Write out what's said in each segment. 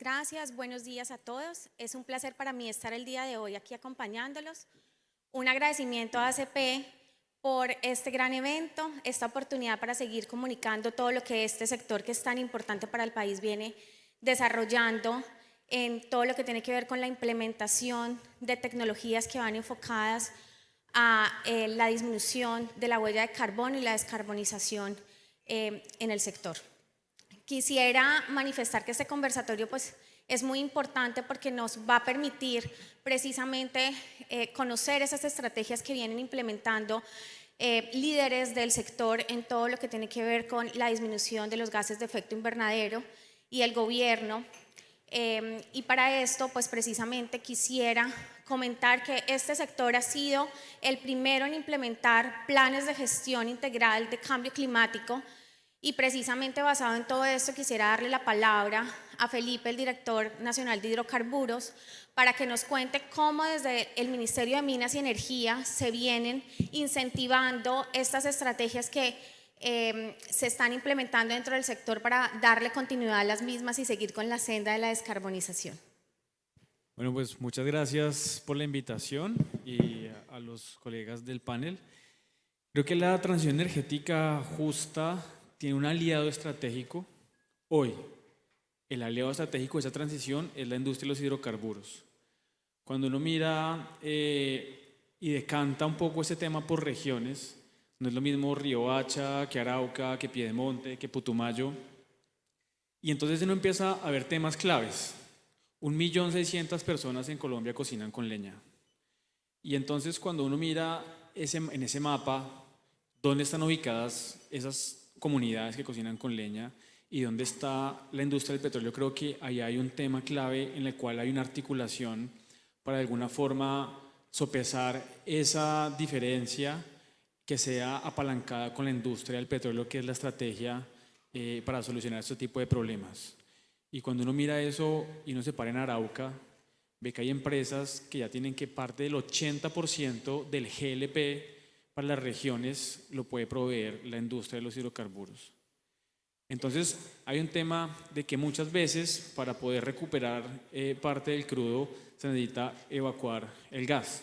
gracias. Buenos días a todos. Es un placer para mí estar el día de hoy aquí acompañándolos. Un agradecimiento a ACP por este gran evento, esta oportunidad para seguir comunicando todo lo que este sector que es tan importante para el país viene desarrollando en todo lo que tiene que ver con la implementación de tecnologías que van enfocadas a eh, la disminución de la huella de carbono y la descarbonización eh, en el sector. Quisiera manifestar que este conversatorio pues, es muy importante porque nos va a permitir precisamente eh, conocer esas estrategias que vienen implementando eh, líderes del sector en todo lo que tiene que ver con la disminución de los gases de efecto invernadero y el gobierno. Eh, y para esto, pues precisamente quisiera comentar que este sector ha sido el primero en implementar planes de gestión integral de cambio climático y precisamente basado en todo esto quisiera darle la palabra a Felipe, el director nacional de hidrocarburos, para que nos cuente cómo desde el Ministerio de Minas y Energía se vienen incentivando estas estrategias que em, se están implementando dentro del sector para darle continuidad a las mismas y seguir con la senda de la descarbonización. Bueno, pues muchas gracias por la invitación y a los colegas del panel. Creo que la transición energética justa tiene un aliado estratégico hoy. El aliado estratégico de esa transición es la industria de los hidrocarburos. Cuando uno mira eh, y decanta un poco ese tema por regiones, no es lo mismo Río Hacha que Arauca, que Piedemonte, que Putumayo, y entonces uno empieza a ver temas claves. Un millón seiscientas personas en Colombia cocinan con leña. Y entonces cuando uno mira ese, en ese mapa dónde están ubicadas esas comunidades que cocinan con leña y dónde está la industria del petróleo, creo que ahí hay un tema clave en el cual hay una articulación para de alguna forma sopesar esa diferencia que sea apalancada con la industria del petróleo, que es la estrategia eh, para solucionar este tipo de problemas. Y cuando uno mira eso y uno se para en Arauca, ve que hay empresas que ya tienen que parte del 80% del GLP para las regiones lo puede proveer la industria de los hidrocarburos. Entonces, hay un tema de que muchas veces para poder recuperar eh, parte del crudo se necesita evacuar el gas.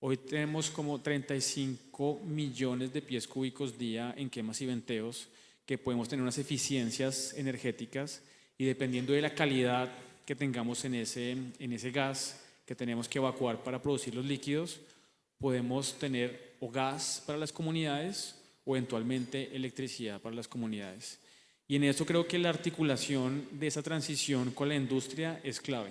Hoy tenemos como 35 millones de pies cúbicos día en quemas y venteos que podemos tener unas eficiencias energéticas y dependiendo de la calidad que tengamos en ese, en ese gas que tenemos que evacuar para producir los líquidos, podemos tener o gas para las comunidades o eventualmente electricidad para las comunidades. Y en eso creo que la articulación de esa transición con la industria es clave.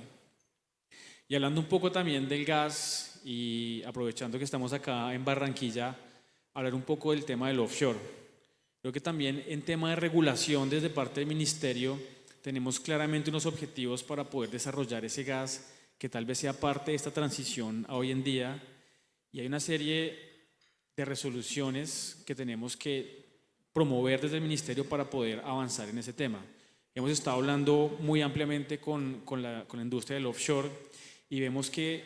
Y hablando un poco también del gas y aprovechando que estamos acá en Barranquilla, hablar un poco del tema del offshore. Creo que también en tema de regulación desde parte del Ministerio tenemos claramente unos objetivos para poder desarrollar ese gas que tal vez sea parte de esta transición a hoy en día y hay una serie de resoluciones que tenemos que promover desde el Ministerio para poder avanzar en ese tema. Hemos estado hablando muy ampliamente con, con, la, con la industria del offshore y vemos que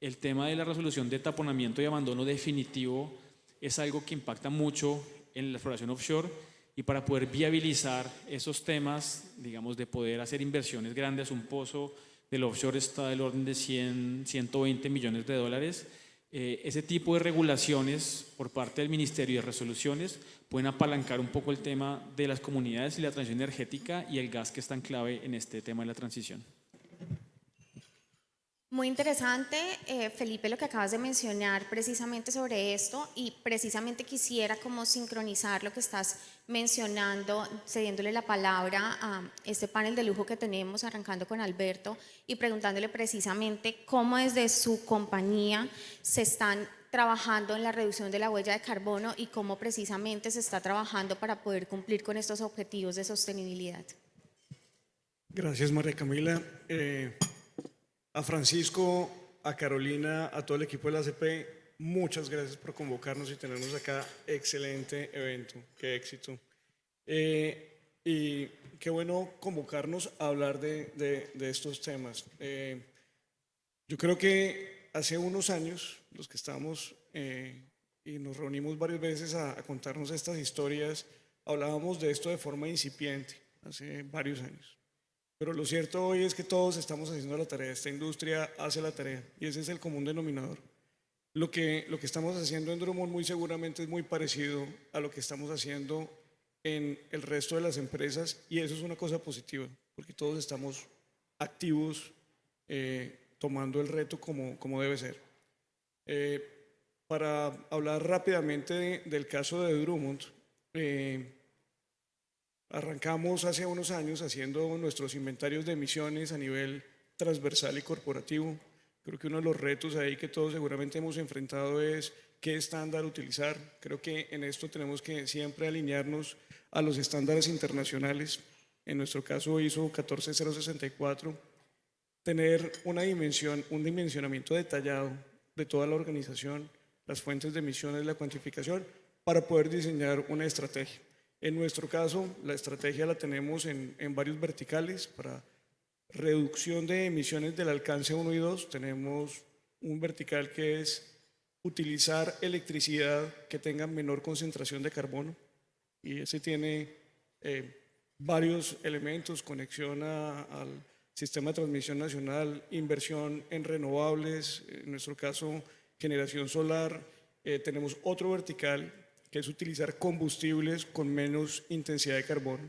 el tema de la resolución de taponamiento y abandono definitivo es algo que impacta mucho en la exploración offshore y para poder viabilizar esos temas, digamos, de poder hacer inversiones grandes, un pozo del offshore está del orden de 100, 120 millones de dólares, eh, ese tipo de regulaciones por parte del Ministerio de Resoluciones pueden apalancar un poco el tema de las comunidades y la transición energética y el gas que es tan clave en este tema de la transición. Muy interesante, eh, Felipe, lo que acabas de mencionar precisamente sobre esto y precisamente quisiera como sincronizar lo que estás mencionando, cediéndole la palabra a este panel de lujo que tenemos, arrancando con Alberto y preguntándole precisamente cómo desde su compañía se están trabajando en la reducción de la huella de carbono y cómo precisamente se está trabajando para poder cumplir con estos objetivos de sostenibilidad. Gracias, María Camila. Eh, a Francisco, a Carolina, a todo el equipo de la ACP, muchas gracias por convocarnos y tenernos acá. Excelente evento, qué éxito. Eh, y qué bueno convocarnos a hablar de, estos temas. Eh, yo creo que hace unos años, los que estamos eh, y nos reunimos varias veces a, a contarnos estas historias, hablábamos de esto de forma incipiente, hace varios años. Pero lo cierto hoy es que todos estamos haciendo la tarea, esta industria hace la tarea y ese es el común denominador. Lo que, lo que estamos haciendo en Drummond muy seguramente es muy parecido a lo que estamos haciendo en el resto de las empresas y eso es una cosa positiva, porque todos estamos activos eh, tomando el reto como, como debe ser. Eh, para hablar rápidamente de- del caso de Drummond, eh, arrancamos hace unos años haciendo nuestros inventarios de emisiones a nivel transversal y corporativo. Creo que uno de los retos ahí que todos seguramente hemos enfrentado es qué estándar utilizar. Creo que en esto tenemos que siempre alinearnos a los estándares internacionales. En nuestro caso ISO 14064 tener una dimensión, un dimensionamiento detallado de toda la organización, las fuentes de emisiones, la cuantificación, para poder diseñar una estrategia. En nuestro caso, la estrategia la tenemos en, en varios verticales para reducción de emisiones del alcance 1 y 2. Tenemos un vertical que es utilizar electricidad que tenga menor concentración de carbono y ese tiene eh, varios elementos, conexión a- al sistema de transmisión nacional, inversión en renovables, en nuestro caso generación solar. Eh, tenemos otro vertical que es utilizar combustibles con menos intensidad de carbono,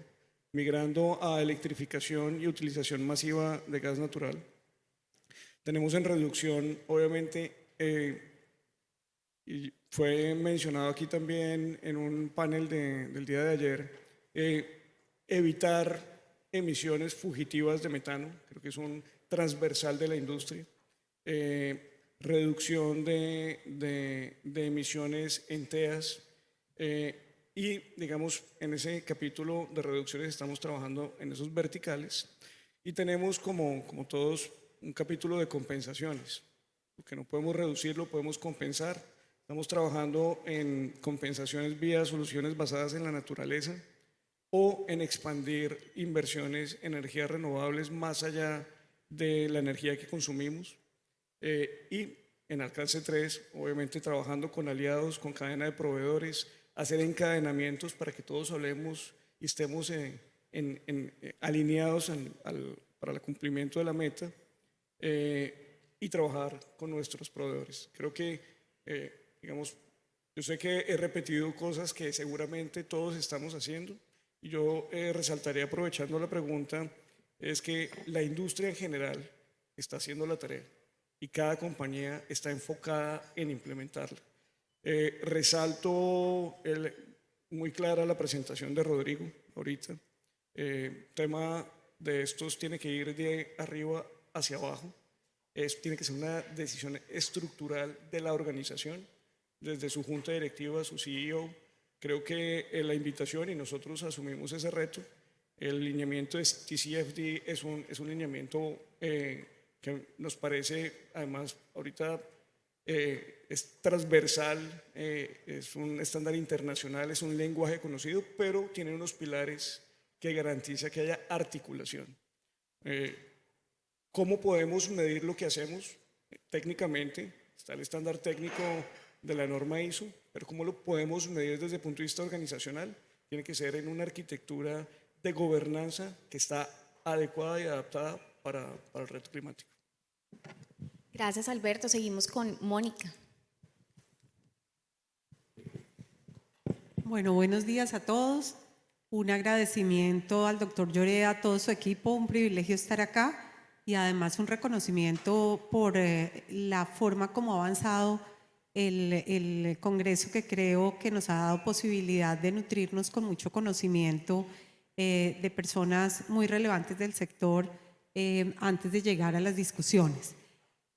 migrando a electrificación y utilización masiva de gas natural. Tenemos en reducción, obviamente, eh, y fue mencionado aquí también en un panel de- del día de ayer, eh, evitar emisiones fugitivas de metano, creo que es un transversal de la industria, eh, reducción de, de- de emisiones en TEAS eh, y, digamos, en ese capítulo de reducciones estamos trabajando en esos verticales y tenemos como, como todos un capítulo de compensaciones. Lo que no podemos reducir lo podemos compensar. Estamos trabajando en compensaciones vía soluciones basadas en la naturaleza o en expandir inversiones en energías renovables más allá de la energía que consumimos. Eh, y en alcance 3, obviamente trabajando con aliados, con cadena de proveedores, hacer encadenamientos para que todos hablemos y estemos eh, alineados para el cumplimiento de la meta eh, y trabajar con nuestros proveedores. Creo que, eh, digamos, yo sé que he repetido cosas que seguramente todos estamos haciendo y yo eh, resaltaría aprovechando la pregunta, es que la industria en general está haciendo la tarea y cada compañía está enfocada en implementarla. Eh, resalto muy clara la presentación de Rodrigo ahorita. Eh, tema de estos tiene que ir de arriba hacia abajo. Es, tiene que ser una decisión estructural de la organización, desde su junta directiva, su CEO. Creo que eh, la invitación, y nosotros asumimos ese reto, el lineamiento de TCFD es un, es un lineamiento eh, que nos parece, además, ahorita eh, es transversal, eh, es un estándar internacional, es un lenguaje conocido, pero tiene unos pilares que garantiza que haya articulación. Eh, ¿Cómo podemos medir lo que hacemos? Técnicamente, está el estándar técnico de la norma ISO, pero ¿cómo lo podemos medir desde el punto de vista organizacional? Tiene que ser en una arquitectura de gobernanza que está adecuada y adaptada para, para el reto climático. Gracias, Alberto. Seguimos con Mónica. Bueno, buenos días a todos. Un agradecimiento al doctor Lloré, a todo su equipo, un privilegio estar acá y además un reconocimiento por eh, la forma como ha avanzado el, Congreso que creo que nos ha dado posibilidad de nutrirnos con mucho conocimiento eh, de personas muy relevantes del sector eh, antes de llegar a las discusiones.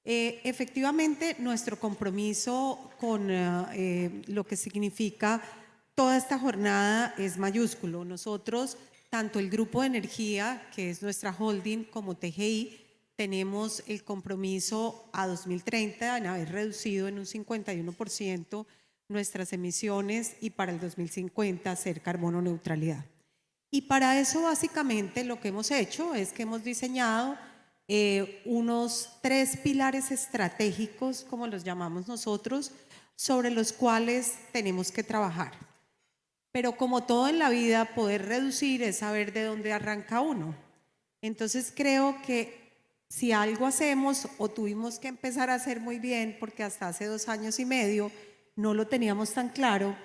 Eh, efectivamente, nuestro compromiso con eh, eh, lo que significa toda esta jornada es mayúsculo. Nosotros, tanto el Grupo de Energía, que es nuestra holding, como TGI, tenemos el compromiso a 2030 en haber reducido en un 51% nuestras emisiones y para el 2050 hacer carbono neutralidad. Y para eso básicamente lo que hemos hecho es que hemos diseñado eh, unos tres pilares estratégicos, como los llamamos nosotros, sobre los cuales tenemos que trabajar. Pero como todo en la vida, poder reducir es saber de dónde arranca uno. Entonces creo que si algo hacemos o tuvimos que empezar a hacer muy bien, porque hasta hace dos años y medio no lo teníamos tan claro,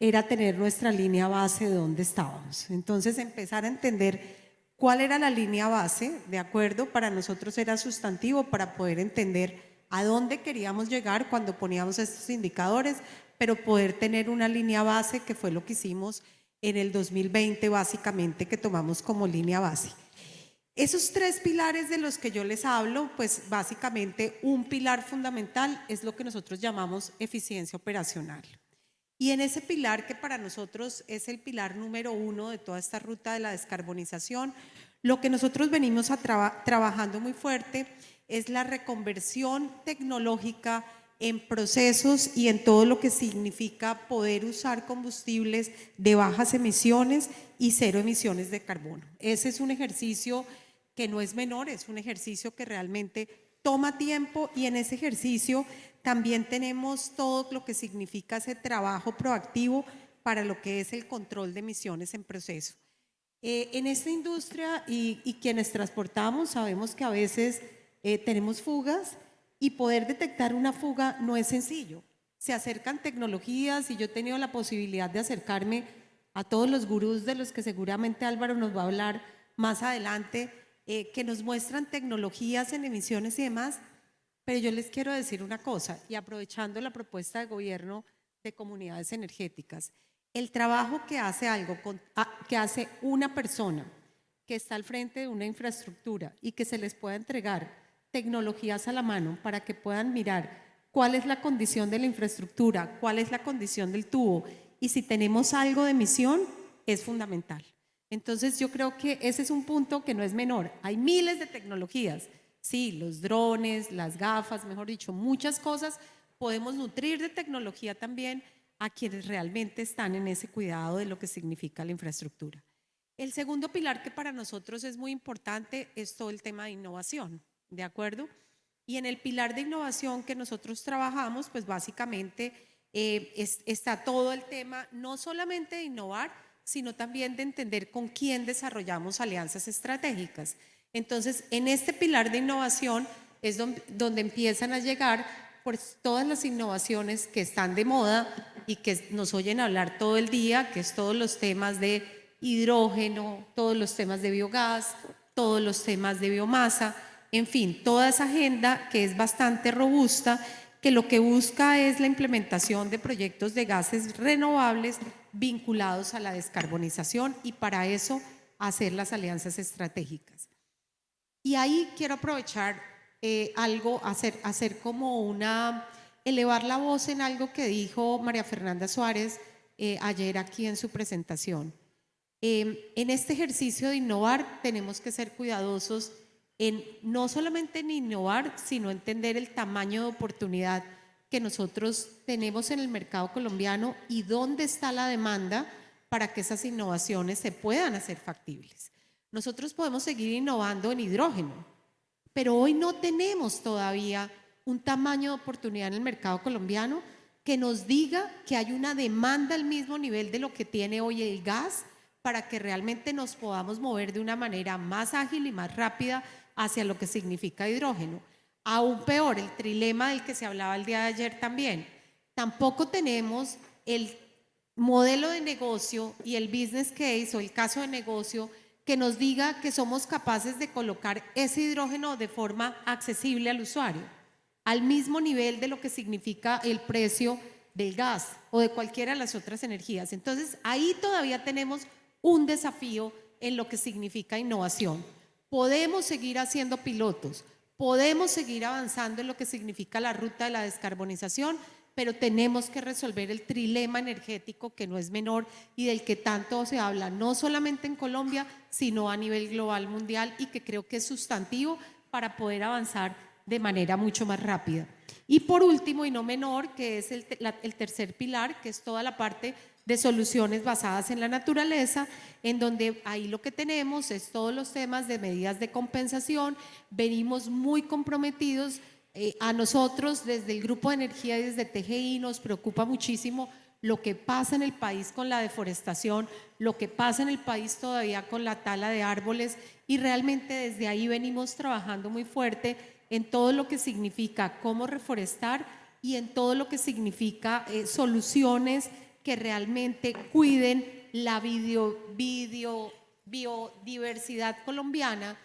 era tener nuestra línea base de dónde estábamos. Entonces empezar a entender cuál era la línea base, ¿de acuerdo? Para nosotros era sustantivo para poder entender a dónde queríamos llegar cuando poníamos estos indicadores, pero poder tener una línea base que fue lo que hicimos en el 2020 básicamente que tomamos como línea base. Esos tres pilares de los que yo les hablo, pues básicamente un pilar fundamental es lo que nosotros llamamos eficiencia operacional. Y en ese pilar que para nosotros es el pilar número uno de toda esta ruta de la descarbonización, lo que nosotros venimos trabajando muy fuerte es la reconversión tecnológica en procesos y en todo lo que significa poder usar combustibles de bajas emisiones y cero emisiones de carbono. Ese es un ejercicio que no es menor, es un ejercicio que realmente toma tiempo y en ese ejercicio también tenemos todo lo que significa ese trabajo proactivo para lo que es el control de emisiones en proceso. Eh, en esta industria y, quienes transportamos sabemos que a veces eh, tenemos fugas y poder detectar una fuga no es sencillo. Se acercan tecnologías y yo he tenido la posibilidad de acercarme a todos los gurús de los que seguramente Álvaro nos va a hablar más adelante, eh, que nos muestran tecnologías en emisiones y demás, pero yo les quiero decir una cosa, y aprovechando la propuesta de gobierno de comunidades energéticas, el trabajo que hace algo, ah, que hace una persona que está al frente de una infraestructura y que se les pueda entregar tecnologías a la mano para que puedan mirar cuál es la condición de la infraestructura, cuál es la condición del tubo y si tenemos algo de emisión, es fundamental. Entonces yo creo que ese es un punto que no es menor. Hay miles de tecnologías, sí, los drones, las gafas, mejor dicho, muchas cosas. Podemos nutrir de tecnología también a quienes realmente están en ese cuidado de lo que significa la infraestructura. El segundo pilar que para nosotros es muy importante es todo el tema de innovación. ¿de acuerdo? Y en el pilar de innovación que nosotros trabajamos, pues básicamente eh, está todo el tema, no solamente de innovar, sino también de entender con quién desarrollamos alianzas estratégicas. Entonces, en este pilar de innovación es donde, empiezan a llegar pues, todas las innovaciones que están de moda y que nos oyen hablar todo el día, que es todos los temas de hidrógeno, todos los temas de biogás, todos los temas de biomasa, en fin, toda esa agenda que es bastante robusta, que lo que busca es la implementación de proyectos de gases renovables vinculados a la descarbonización y para eso hacer las alianzas estratégicas. Y ahí quiero aprovechar eh, algo, hacer, hacer como una, elevar la voz en algo que dijo María Fernanda Suárez eh, ayer aquí en su presentación. Eh, en este ejercicio de innovar tenemos que ser cuidadosos en no solamente en innovar, sino entender el tamaño de oportunidad que nosotros tenemos en el mercado colombiano y dónde está la demanda para que esas innovaciones se puedan hacer factibles. Nosotros podemos seguir innovando en hidrógeno, pero hoy no tenemos todavía un tamaño de oportunidad en el mercado colombiano que nos diga que hay una demanda al mismo nivel de lo que tiene hoy el gas para que realmente nos podamos mover de una manera más ágil y más rápida hacia lo que significa hidrógeno. Aún peor, el trilema del que se hablaba el día de ayer también. Tampoco tenemos el modelo de negocio y el business case o el caso de negocio que nos diga que somos capaces de colocar ese hidrógeno de forma accesible al usuario, al mismo nivel de lo que significa el precio del gas o de cualquiera de las otras energías. Entonces, ahí todavía tenemos un desafío en lo que significa innovación. Podemos seguir haciendo pilotos, podemos seguir avanzando en lo que significa la ruta de la descarbonización, pero tenemos que resolver el trilema energético que no es menor y del que tanto se habla, no solamente en Colombia, sino a nivel global mundial y que creo que es sustantivo para poder avanzar de manera mucho más rápida. Y por último, y no menor, que es el, el tercer pilar, que es toda la parte de soluciones basadas en la naturaleza, en donde ahí lo que tenemos es todos los temas de medidas de compensación, venimos muy comprometidos eh, a nosotros desde el Grupo de Energía y desde TGI nos preocupa muchísimo lo que pasa en el país con la deforestación, lo que pasa en el país todavía con la tala de árboles y realmente desde ahí venimos trabajando muy fuerte en todo lo que significa cómo reforestar y en todo lo que significa eh, soluciones que realmente cuiden la video, biodiversidad colombiana,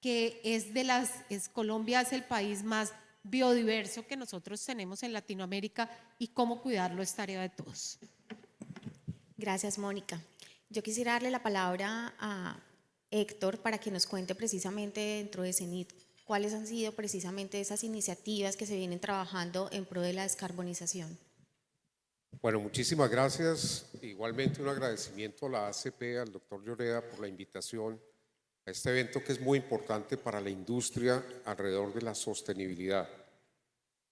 que es de las, es, Colombia es el país más biodiverso que nosotros tenemos en Latinoamérica y cómo cuidarlo es tarea de todos. Gracias, Mónica. Yo quisiera darle la palabra a Héctor para que nos cuente precisamente dentro de CENIT cuáles han sido precisamente esas iniciativas que se vienen trabajando en pro de la descarbonización. Bueno, muchísimas gracias. Igualmente un agradecimiento a la ACP, al doctor Lloreda por la invitación a este evento que es muy importante para la industria alrededor de la sostenibilidad.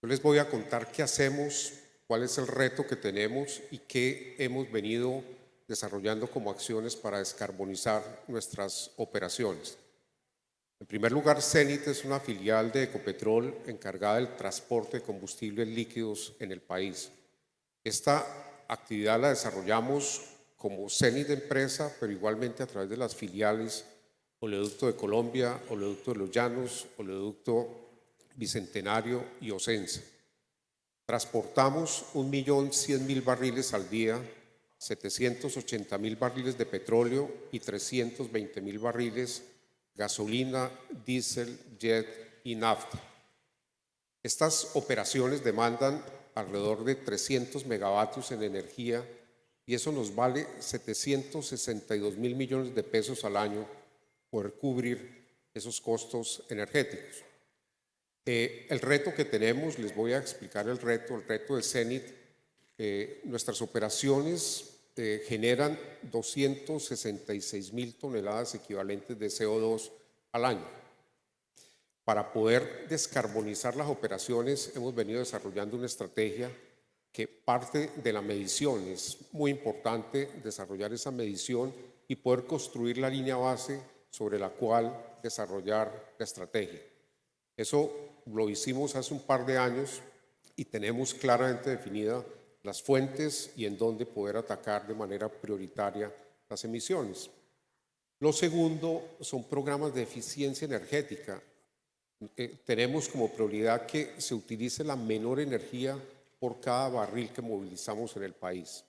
Yo les voy a contar qué hacemos, cuál es el reto que tenemos y qué hemos venido desarrollando como acciones para descarbonizar nuestras operaciones. En primer lugar, CENIT es una filial de Ecopetrol encargada del transporte de combustibles líquidos en el país. Esta actividad la desarrollamos como CENIT de empresa, pero igualmente a través de las filiales Oleoducto de Colombia, Oleoducto de los Llanos, Oleoducto Bicentenario y Ocensa. Transportamos 1.100.000 barriles al día, 780.000 barriles de petróleo y 320.000 barriles gasolina, diésel, jet y nafta. Estas operaciones demandan alrededor de 300 megavatios en energía y eso nos vale 762 mil millones de pesos al año poder cubrir esos costos energéticos. Eh, el reto que tenemos, les voy a explicar el reto, el reto de CENIT, eh, nuestras operaciones eh, generan 266 mil toneladas equivalentes de CO2 al año. Para poder descarbonizar las operaciones hemos venido desarrollando una estrategia que parte de la medición. Es muy importante desarrollar esa medición y poder construir la línea base sobre la cual desarrollar la estrategia. Eso lo hicimos hace un par de años y tenemos claramente definida las fuentes y en dónde poder atacar de manera prioritaria las emisiones. Lo segundo son programas de eficiencia energética. Eh, tenemos como prioridad que se utilice la menor energía por cada barril que movilizamos en el país.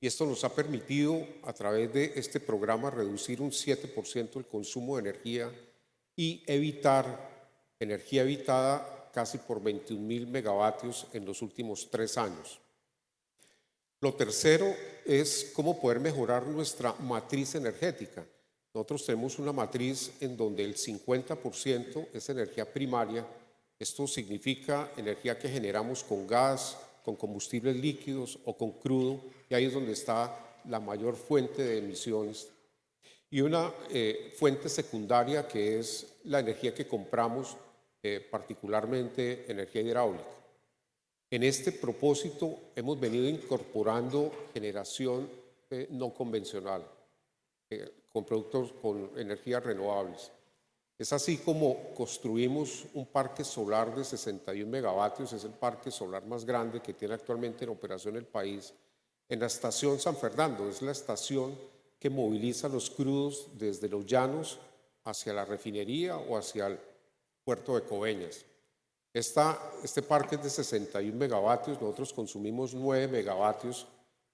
Y esto nos ha permitido, a través de este programa, reducir un 7% el consumo de energía y evitar energía evitada casi por 21 mil megavatios en los últimos tres años. Lo tercero es cómo poder mejorar nuestra matriz energética. Nosotros tenemos una matriz en donde el 50% es energía primaria. Esto significa energía que generamos con gas, con combustibles líquidos o con crudo, y ahí es donde está la mayor fuente de emisiones. Y una eh, fuente secundaria que es la energía que compramos, eh, particularmente energía hidráulica. En este propósito hemos venido incorporando generación eh, no convencional, con productos con energías renovables. Es así como construimos un parque solar de 61 megavatios, es el parque solar más grande que tiene actualmente en operación el país, en la estación San Fernando, es la estación que moviliza los crudos desde los llanos hacia la refinería o hacia el puerto de Coveñas. Esta, este parque es de 61 megavatios, nosotros consumimos 9 megavatios,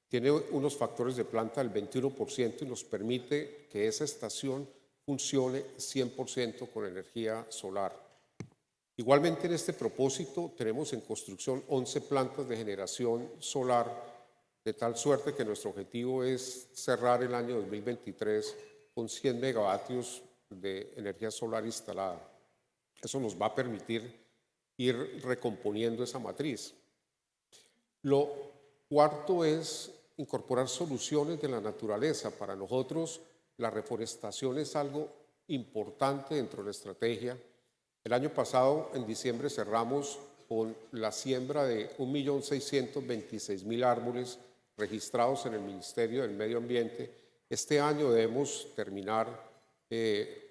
tiene unos factores de planta del 21% y nos permite que esa estación funcione 100% con energía solar. Igualmente en este propósito tenemos en construcción 11 plantas de generación solar, de tal suerte que nuestro objetivo es cerrar el año 2023 con 100 megavatios de energía solar instalada. Eso nos va a permitir ir recomponiendo esa matriz. Lo cuarto es incorporar soluciones de la naturaleza. Para nosotros la reforestación es algo importante dentro de la estrategia. El año pasado, en diciembre, cerramos con la siembra de 1.626.000 árboles registrados en el Ministerio del Medio Ambiente. Este año debemos terminar eh,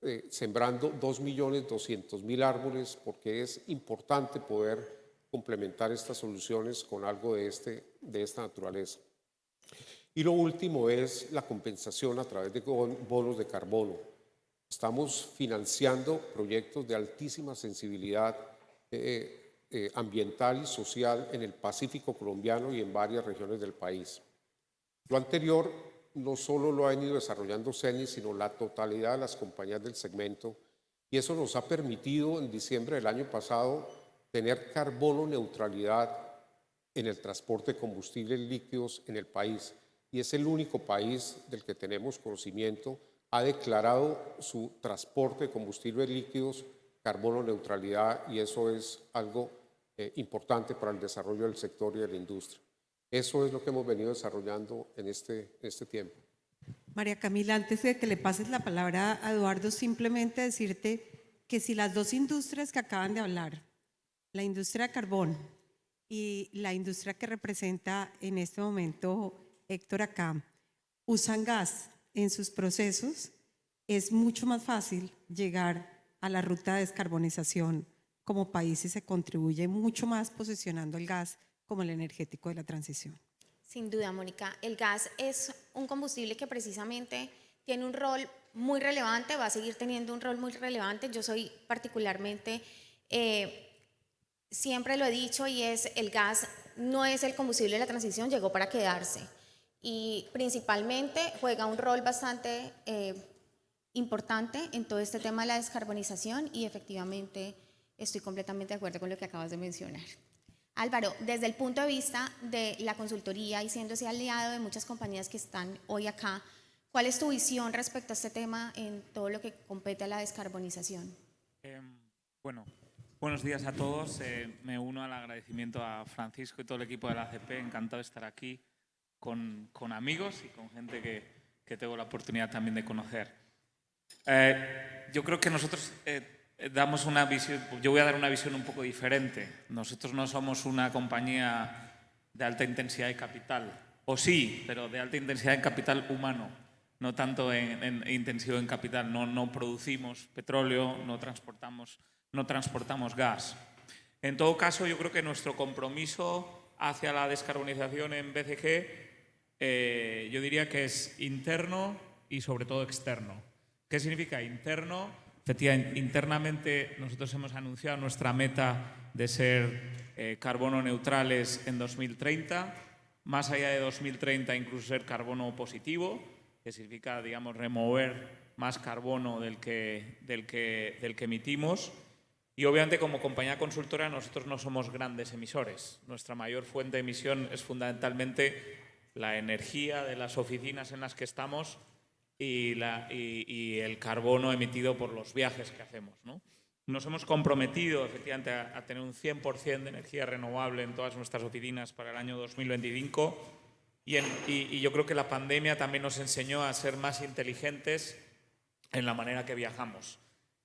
eh, sembrando 2.200.000 árboles porque es importante poder complementar estas soluciones con algo de, este, de esta naturaleza. Y lo último es la compensación a través de bonos de carbono. Estamos financiando proyectos de altísima sensibilidad eh, eh, ambiental y social en el Pacífico colombiano y en varias regiones del país. Lo anterior no solo lo ha venido desarrollando CENI, sino la totalidad de las compañías del segmento, y eso nos ha permitido en diciembre del año pasado tener carbono neutralidad en el transporte de combustibles líquidos en el país, y es el único país del que tenemos conocimiento ha declarado su transporte de combustibles líquidos carbono neutralidad y eso es algo eh, importante para el desarrollo del sector y de la industria. Eso es lo que hemos venido desarrollando en este, en este tiempo. María Camila, antes de que le pases la palabra a Eduardo, simplemente decirte que si las dos industrias que acaban de hablar, la industria de carbón y la industria que representa en este momento Héctor acá, usan gas en sus procesos, es mucho más fácil llegar a la ruta de descarbonización como país y se contribuye mucho más posicionando el gas como el energético de la transición. Sin duda, Mónica. El gas es un combustible que precisamente tiene un rol muy relevante, va a seguir teniendo un rol muy relevante. Yo soy particularmente, eh, siempre lo he dicho, y es el gas no es el combustible de la transición, llegó para quedarse. Y principalmente juega un rol bastante eh, importante en todo este tema de la descarbonización y efectivamente estoy completamente de acuerdo con lo que acabas de mencionar. Álvaro, desde el punto de vista de la consultoría y siendo ese aliado de muchas compañías que están hoy acá, ¿cuál es tu visión respecto a este tema en todo lo que compete a la descarbonización? Em, bueno, buenos días a todos. Eh, me uno al agradecimiento a Francisco y todo el equipo de la ACP. Encantado de estar aquí con, con amigos y con gente que, que, tengo la oportunidad también de conocer. Eh, yo creo que nosotros... Eh, damos una visión, yo voy a dar una visión un poco diferente. Nosotros no somos una compañía de alta intensidad de capital, o sí, pero de alta intensidad en capital humano, no tanto en, en intensivo en capital. No, no producimos petróleo, no transportamos, no transportamos gas. En todo caso, yo creo que nuestro compromiso hacia la descarbonización en BCG, eh, yo diría que es interno y sobre todo externo. ¿Qué significa interno? Efectivamente, internamente nosotros hemos anunciado nuestra meta de ser eh, carbono neutrales en 2030, más allá de 2030 incluso ser carbono positivo, que significa, digamos, remover más carbono del que, del que, del que emitimos. Y obviamente como compañía consultora nosotros no somos grandes emisores. Nuestra mayor fuente de emisión es fundamentalmente la energía de las oficinas en las que estamos y, el carbono emitido por los viajes que hacemos. ¿no? Nos hemos comprometido efectivamente a, a tener un 100% de energía renovable en todas nuestras oficinas para el año 2025 y, en, y, yo creo que la pandemia también nos enseñó a ser más inteligentes en la manera que viajamos.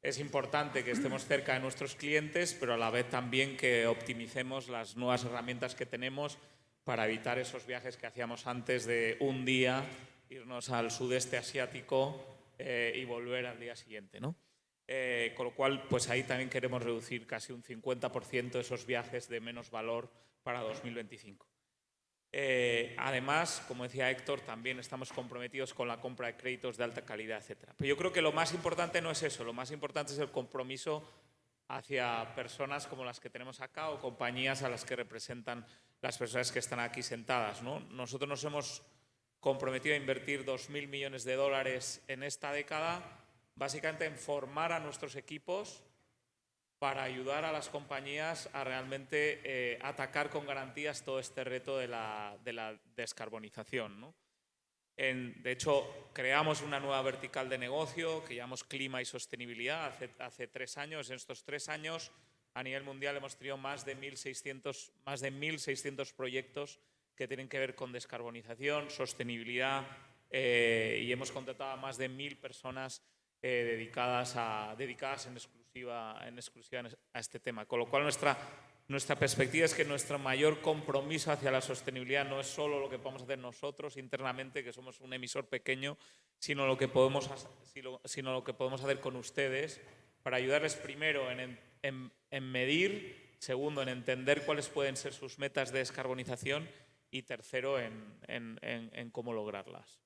Es importante que estemos cerca de nuestros clientes, pero a la vez también que optimicemos las nuevas herramientas que tenemos para evitar esos viajes que hacíamos antes de un día irnos al sudeste asiático eh, y volver al día siguiente. ¿no? Eh, con lo cual, pues ahí también queremos reducir casi un 50% de esos viajes de menos valor para 2025. Eh, además, como decía Héctor, también estamos comprometidos con la compra de créditos de alta calidad, etc. Pero yo creo que lo más importante no es eso, lo más importante es el compromiso hacia personas como las que tenemos acá o compañías a las que representan las personas que están aquí sentadas. ¿no? Nosotros nos hemos comprometido a invertir 2.000 millones de dólares en esta década, básicamente en formar a nuestros equipos para ayudar a las compañías a realmente eh, atacar con garantías todo este reto de la, de la descarbonización. ¿no? En, de hecho, creamos una nueva vertical de negocio que llamamos Clima y Sostenibilidad hace, hace tres años. En estos tres años, a nivel mundial, hemos tenido más de 1.600, más de 1.600 proyectos que tienen que ver con descarbonización, sostenibilidad eh, y hemos contratado a más de mil personas eh, dedicadas, a, dedicadas en en exclusiva a este tema. Con lo cual nuestra, nuestra perspectiva es que nuestro mayor compromiso hacia la sostenibilidad no es solo lo que podemos hacer nosotros internamente, que somos un emisor pequeño, sino lo que podemos, sino lo que podemos hacer con ustedes para ayudarles primero en, en, en medir segundo, en entender cuáles pueden ser sus metas de descarbonización y tercero, en- en cómo lograrlas.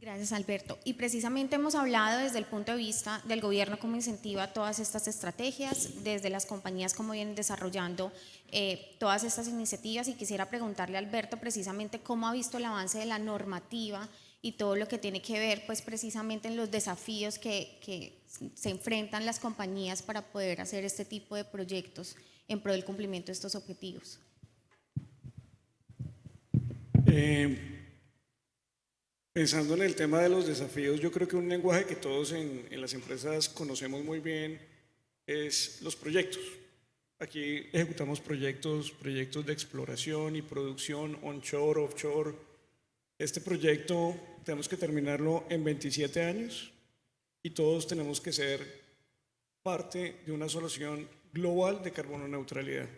Gracias, Alberto. Y precisamente hemos hablado desde el punto de vista del gobierno cómo incentiva todas estas estrategias, desde las compañías cómo vienen desarrollando eh, todas estas iniciativas y quisiera preguntarle a Alberto precisamente cómo ha visto el avance de la normativa y todo lo que tiene que ver pues precisamente en los desafíos que, se enfrentan las compañías para poder hacer este tipo de proyectos en pro del cumplimiento de estos objetivos. Eh, pensando en el tema de los desafíos, yo creo que un lenguaje que todos en, las empresas conocemos muy bien es los proyectos. Aquí ejecutamos proyectos, proyectos de exploración y producción onshore, offshore. Este proyecto tenemos que terminarlo en 27 años y todos tenemos que ser parte de una solución global de carbono neutralidad.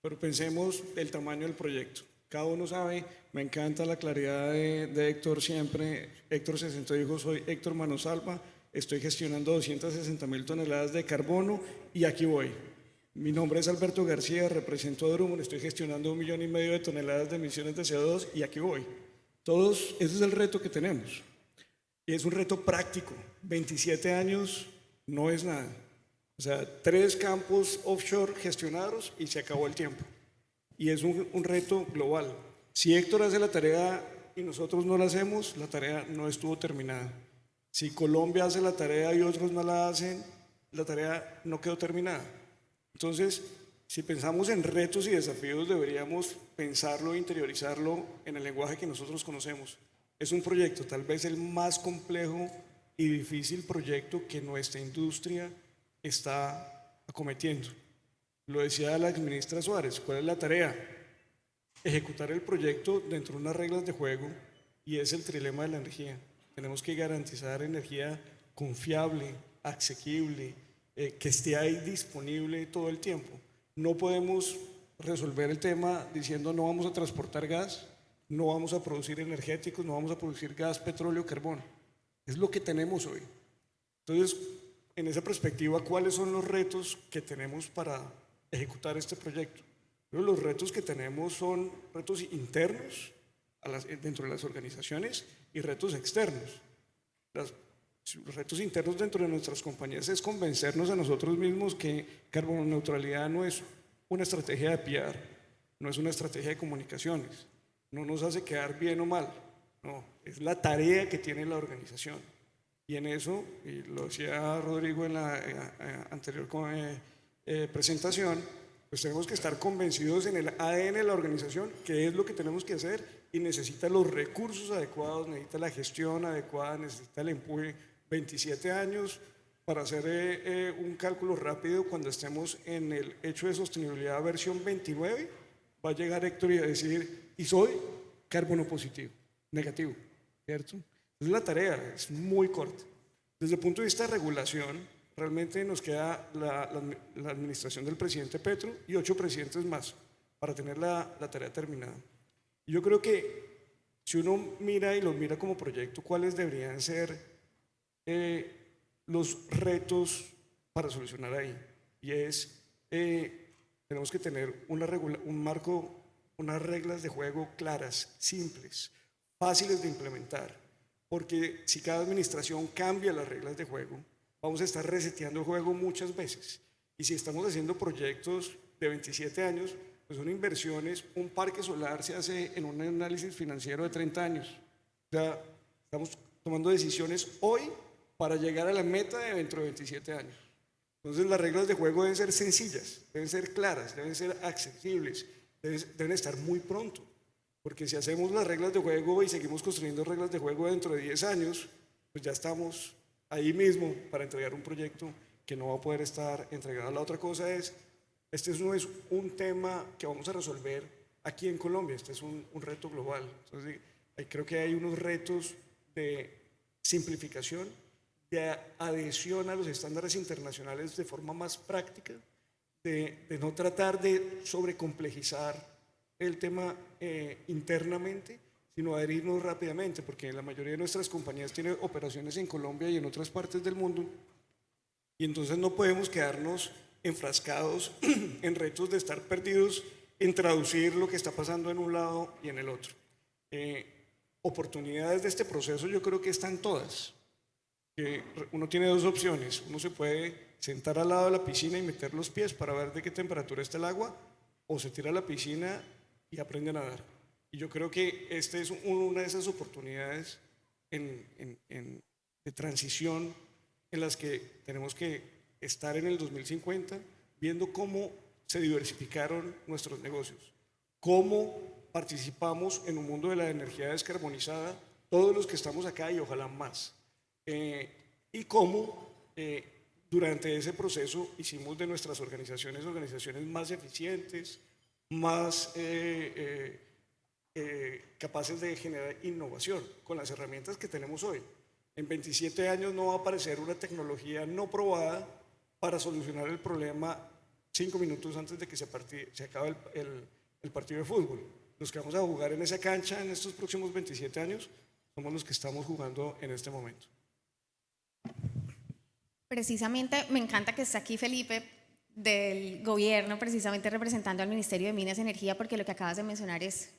Pero pensemos el tamaño del proyecto. Cada uno sabe, me encanta la claridad de, de Héctor siempre. Héctor se sentó y dijo, soy Héctor Manosalva, estoy gestionando 260 mil toneladas de carbono y aquí voy. Mi nombre es Alberto García, represento a Drummond, estoy gestionando un millón y medio de toneladas de emisiones de CO2 y aquí voy. Todos, ese es el reto que tenemos. Y es un reto práctico. 27 años no es nada. O sea, tres campos offshore gestionados y se acabó el tiempo. Y es un, reto global. Si Héctor hace la tarea y nosotros no la hacemos, la tarea no estuvo terminada. Si Colombia hace la tarea y otros no la hacen, la tarea no quedó terminada. Entonces, si pensamos en retos y desafíos, deberíamos pensarlo e interiorizarlo en el lenguaje que nosotros conocemos. Es un proyecto, tal vez el más complejo y difícil proyecto que nuestra industria está acometiendo. Lo decía la ministra Suárez, ¿cuál es la tarea? Ejecutar el proyecto dentro de unas reglas de juego y es el trilema de la energía. Tenemos que garantizar energía confiable, asequible, eh, que esté ahí disponible todo el tiempo. No podemos resolver el tema diciendo no vamos a transportar gas, no vamos a producir energéticos, no vamos a producir gas, petróleo, carbón. Es lo que tenemos hoy. Entonces, en esa perspectiva, ¿cuáles son los retos que tenemos para ejecutar este proyecto? Pero los retos que tenemos son retos internos a las- dentro de las organizaciones y retos externos. Las- los retos internos dentro de nuestras compañías es convencernos a nosotros mismos que carbono neutralidad no es una estrategia de PR, no es una estrategia de comunicaciones, no nos hace quedar bien o mal, no, es la tarea que tiene la organización. Y en eso, y lo decía Rodrigo en la eh, eh, anterior co- eh, eh, presentación, pues tenemos que estar convencidos en el ADN de la organización, que es lo que tenemos que hacer y necesita los recursos adecuados, necesita la gestión adecuada, necesita el empuje. 27 años para hacer eh, eh, un cálculo rápido cuando estemos en el hecho de sostenibilidad versión 29, va a llegar Héctor y a decir, y soy carbono positivo, negativo, ¿cierto? Es la tarea, es muy corta. Desde el punto de vista de regulación, realmente nos queda la, administración del presidente Petro y ocho presidentes más para tener la, tarea terminada. Yo creo que si uno mira y lo mira como proyecto, ¿cuáles deberían ser eh, los retos para solucionar ahí? Y es, eh, tenemos que tener una regula- un marco, unas reglas de juego claras, simples, fáciles de implementar, porque si cada administración cambia las reglas de juego, vamos a estar reseteando el juego muchas veces. Y si estamos haciendo proyectos de 27 años, pues son inversiones, un parque solar se hace en un análisis financiero de 30 años. O sea, estamos tomando decisiones hoy para llegar a la meta de dentro de 27 años. Entonces las reglas de juego deben ser sencillas, deben ser claras, deben ser accesibles, deben, deben estar muy pronto. Porque si hacemos las reglas de juego y seguimos construyendo reglas de juego dentro de 10 años, pues ya estamos ahí mismo para entregar un proyecto que no va a poder estar entregado. La otra cosa es, este no es un tema que vamos a resolver aquí en Colombia, este es un, reto global. Entonces, creo que hay unos retos de simplificación, de adhesión a los estándares internacionales de forma más práctica, de, de no tratar de sobrecomplejizar el tema eh, internamente, sino adherirnos rápidamente, porque la mayoría de nuestras compañías tienen operaciones en Colombia y en otras partes del mundo, y entonces no podemos quedarnos enfrascados en retos de estar perdidos en traducir lo que está pasando en un lado y en el otro. Eh, oportunidades de este proceso yo creo que están todas. Que uno tiene dos opciones. Uno se puede sentar al lado de la piscina y meter los pies para ver de qué temperatura está el agua, o se tira a la piscina y aprende a nadar. Y yo creo que esta es una de esas oportunidades en, en, en, de transición en las que tenemos que estar en el 2050 viendo cómo se diversificaron nuestros negocios, cómo participamos en un mundo de la energía descarbonizada, todos los que estamos acá y ojalá más, eh, y cómo eh, durante ese proceso hicimos de nuestras organizaciones organizaciones más eficientes, más eh, capaces de generar innovación con las herramientas que tenemos hoy. En 27 años no va a aparecer una tecnología no probada para solucionar el problema cinco minutos antes de que se, se acabe el, el, el, partido de fútbol. Los que vamos a jugar en esa cancha en estos próximos 27 años somos los que estamos jugando en este momento. Precisamente me encanta que esté aquí Felipe del gobierno, precisamente representando al Ministerio de Minas y Energía, porque lo que acabas de mencionar es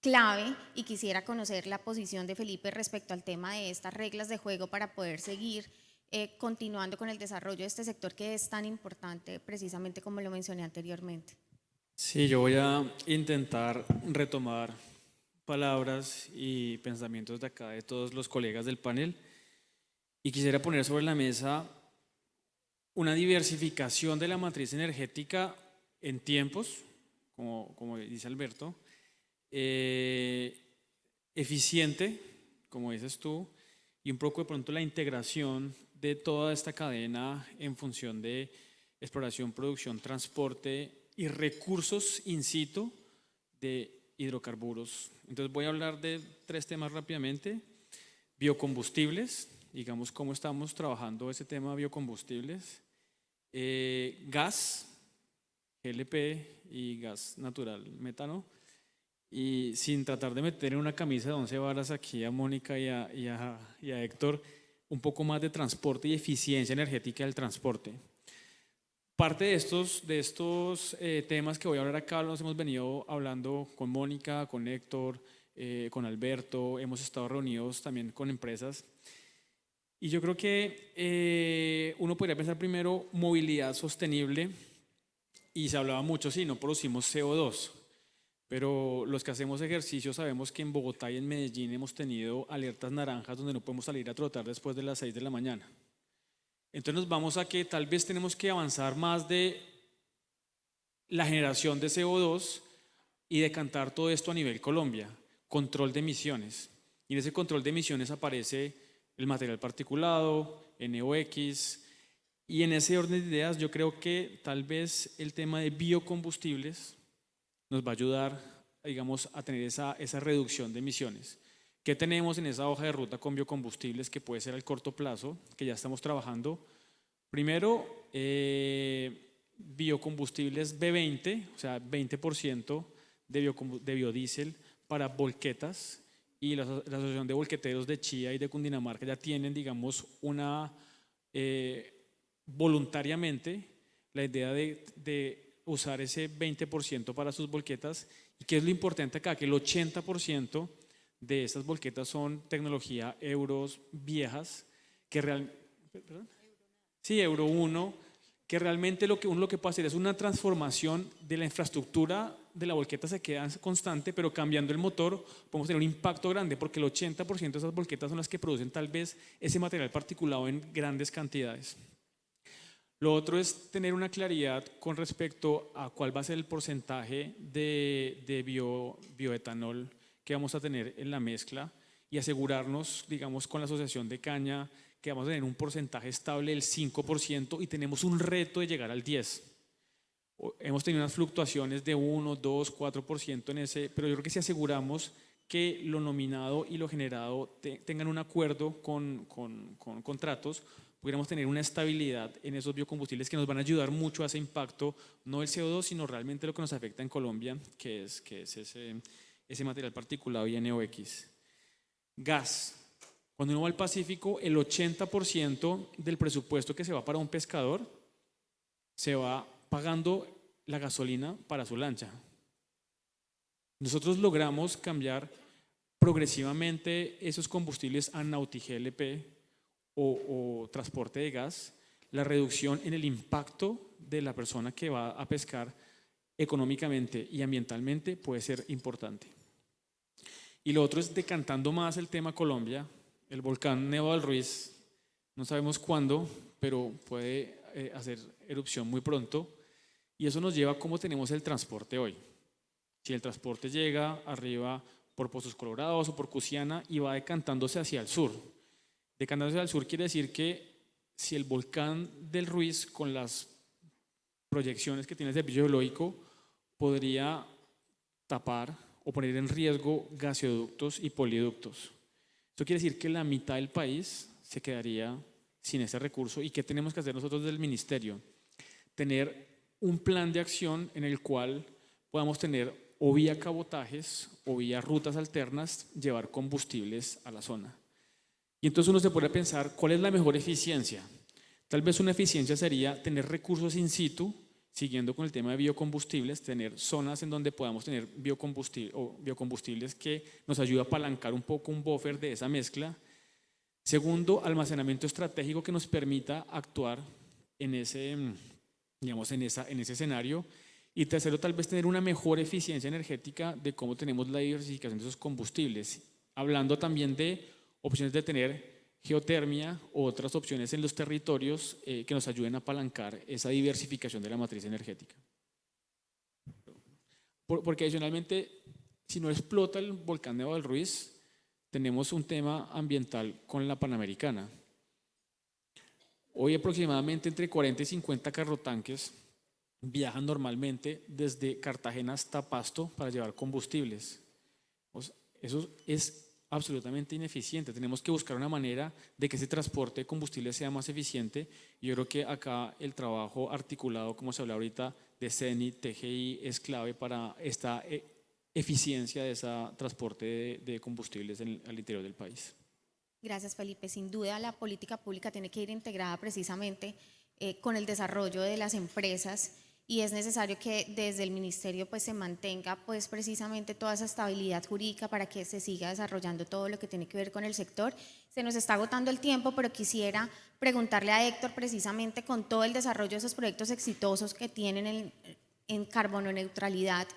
clave y quisiera conocer la posición de Felipe respecto al tema de estas reglas de juego para poder seguir eh, continuando con el desarrollo de este sector que es tan importante, precisamente como lo mencioné anteriormente. Sí, yo voy a intentar retomar palabras y pensamientos de acá de todos los colegas del panel y quisiera poner sobre la mesa una diversificación de la matriz energética en tiempos, como, como dice Alberto, eh, eficiente, como dices tú, y un poco de pronto la integración de toda esta cadena en función de exploración, producción, transporte y recursos in situ de hidrocarburos. Entonces voy a hablar de tres temas rápidamente. Biocombustibles, digamos cómo estamos trabajando ese tema biocombustibles. Eh, gas, GLP y gas natural, metano y sin tratar de meter en una camisa de once varas aquí a Mónica y a, y, a, y a, Héctor, un poco más de transporte y eficiencia energética del transporte. Parte de estos, de estos eh, temas que voy a hablar acá los hemos venido hablando con Mónica, con Héctor, eh, con Alberto, hemos estado reunidos también con empresas. Y yo creo que eh, uno podría pensar primero movilidad sostenible y se hablaba mucho, si no producimos CO2, pero los que hacemos ejercicio sabemos que en Bogotá y en Medellín hemos tenido alertas naranjas donde no podemos salir a trotar después de las 6 de la mañana. Entonces nos vamos a que tal vez tenemos que avanzar más de la generación de CO2 y decantar todo esto a nivel Colombia, control de emisiones. Y en ese control de emisiones aparece el material particulado, NOx, y en ese orden de ideas yo creo que tal vez el tema de biocombustibles nos va a ayudar, digamos, a tener esa, esa reducción de emisiones. ¿Qué tenemos en esa hoja de ruta con biocombustibles que puede ser al corto plazo, que ya estamos trabajando? Primero, eh, biocombustibles B20, o sea, 20% de, de biodiesel para volquetas y la, la, Asociación de Volqueteros de Chía y de Cundinamarca ya tienen, digamos, una eh, voluntariamente la idea de, de usar ese 20% para sus volquetas. ¿Y qué es lo importante acá? Que el 80% de esas volquetas son tecnología euros viejas, que realmente... Sí, Euro 1, que realmente lo que uno lo que puede hacer es una transformación de la infraestructura de la volqueta se queda constante, pero cambiando el motor podemos tener un impacto grande, porque el 80% de esas volquetas son las que producen tal vez ese material particulado en grandes cantidades. Lo otro es tener una claridad con respecto a cuál va a ser el porcentaje de, de bio, bioetanol que vamos a tener en la mezcla y asegurarnos, digamos, con la asociación de caña que vamos a tener un porcentaje estable del 5% y tenemos un reto de llegar al 10%. Hemos tenido unas fluctuaciones de 1, 2, 4% en ese, pero yo creo que si aseguramos que lo nominado y lo generado te, tengan un acuerdo con, con, con contratos, pudiéramos tener una estabilidad en esos biocombustibles que nos van a ayudar mucho a ese impacto, no el CO2, sino realmente lo que nos afecta en Colombia, que es, que es ese, ese material particulado y NOx. Gas. Cuando uno va al Pacífico, el 80% del presupuesto que se va para un pescador se va pagando la gasolina para su lancha. Nosotros logramos cambiar progresivamente esos combustibles a Nauti GLP o, transporte de gas, la reducción en el impacto de la persona que va a pescar económicamente y ambientalmente puede ser importante. Y lo otro es decantando más el tema Colombia, el volcán Nevado del Ruiz, no sabemos cuándo, pero puede eh, hacer erupción muy pronto. Y eso nos lleva a cómo tenemos el transporte hoy. Si el transporte llega arriba por Pozos Colorados o por Cusiana y va decantándose hacia el sur. Decantándose el sur quiere decir que si el volcán del Ruiz con las proyecciones que tiene el servicio geológico podría tapar o poner en riesgo gasoductos y poliductos. Esto quiere decir que la mitad del país se quedaría sin ese recurso. ¿Y qué tenemos que hacer nosotros del ministerio? Tener un plan de acción en el cual podamos tener o vía cabotajes o vía rutas alternas llevar combustibles a la zona. Y entonces uno se puede pensar cuál es la mejor eficiencia. Tal vez una eficiencia sería tener recursos in situ, siguiendo con el tema de biocombustibles, tener zonas en donde podamos tener biocombustibles, que nos ayuda a apalancar un poco un buffer de esa mezcla Segundo, almacenamiento estratégico que nos permita actuar en ese, digamos, en, esa, en ese escenario. Y tercero, tal vez tener una mejor eficiencia energética de cómo tenemos la diversificación de esos combustibles. Hablando también de opciones de tener geotermia u otras opciones en los territorios eh, que nos ayuden a apalancar esa diversificación de la matriz energética. porque adicionalmente, si no explota el volcán de del Ruiz, tenemos un tema ambiental con la Panamericana. Hoy aproximadamente entre 40 y 50 carrotanques viajan normalmente desde Cartagena hasta Pasto para llevar combustibles. eso es absolutamente ineficiente. Tenemos que buscar una manera de que ese transporte de combustibles sea más eficiente. Yo creo que acá el trabajo articulado, como se habla ahorita, de CENI, TGI, es clave para esta eh, eficiencia de ese transporte de, combustibles en al interior del país. Gracias, Felipe. Sin duda, la política pública tiene que ir integrada precisamente eh, con el desarrollo de las empresas y es necesario que desde el ministerio pues se mantenga pues precisamente toda esa estabilidad jurídica para que se siga desarrollando todo lo que tiene que ver con el sector. Se nos está agotando el tiempo, pero quisiera preguntarle a Héctor precisamente con todo el desarrollo de esos proyectos exitosos que tienen en, en carbono neutralidad,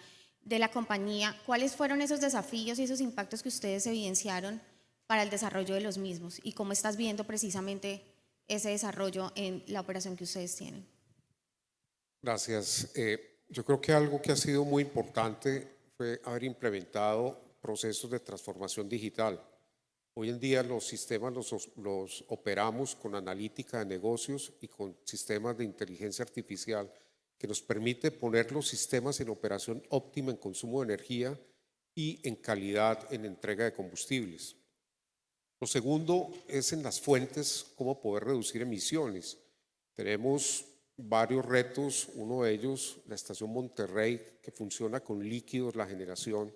de la compañía, ¿cuáles fueron esos desafíos y esos impactos que ustedes evidenciaron para el desarrollo de los mismos y cómo estás viendo precisamente ese desarrollo en la operación que ustedes tienen? Gracias. Eh, yo creo que algo que ha sido muy importante fue haber implementado procesos de transformación digital. Hoy en día los sistemas los, los operamos con analítica de negocios y con sistemas de inteligencia artificial que nos permite poner los sistemas en operación óptima en consumo de energía y en calidad en entrega de combustibles. Lo segundo es en las fuentes, cómo poder reducir emisiones. Tenemos varios retos, uno de ellos la estación Monterrey, que funciona con líquidos la generación.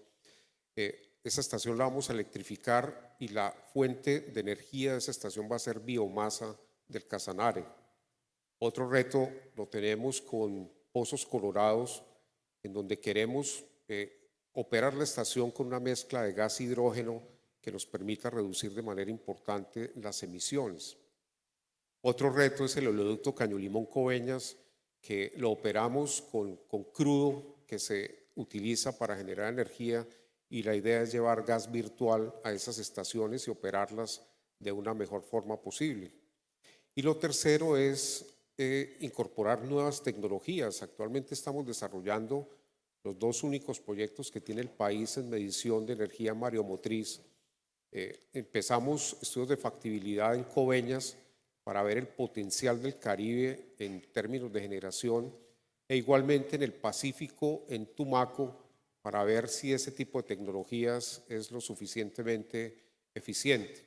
Eh, esa estación la vamos a electrificar y la fuente de energía de esa estación va a ser biomasa del Casanare. Otro reto lo tenemos con Pozos Colorados, en donde queremos eh, operar la estación con una mezcla de gas hidrógeno que nos permita reducir de manera importante las emisiones. Otro reto es el oleoducto Caño Limón Coveñas, que lo operamos con, con crudo que se utiliza para generar energía y la idea es llevar gas virtual a esas estaciones y operarlas de una mejor forma posible. Y lo tercero es eh, incorporar nuevas tecnologías. Actualmente estamos desarrollando los dos únicos proyectos que tiene el país en medición de energía mareomotriz. Eh, empezamos estudios de factibilidad en Coveñas para ver el potencial del Caribe en términos de generación e igualmente en el Pacífico, en Tumaco, para ver si ese tipo de tecnologías es lo suficientemente eficiente.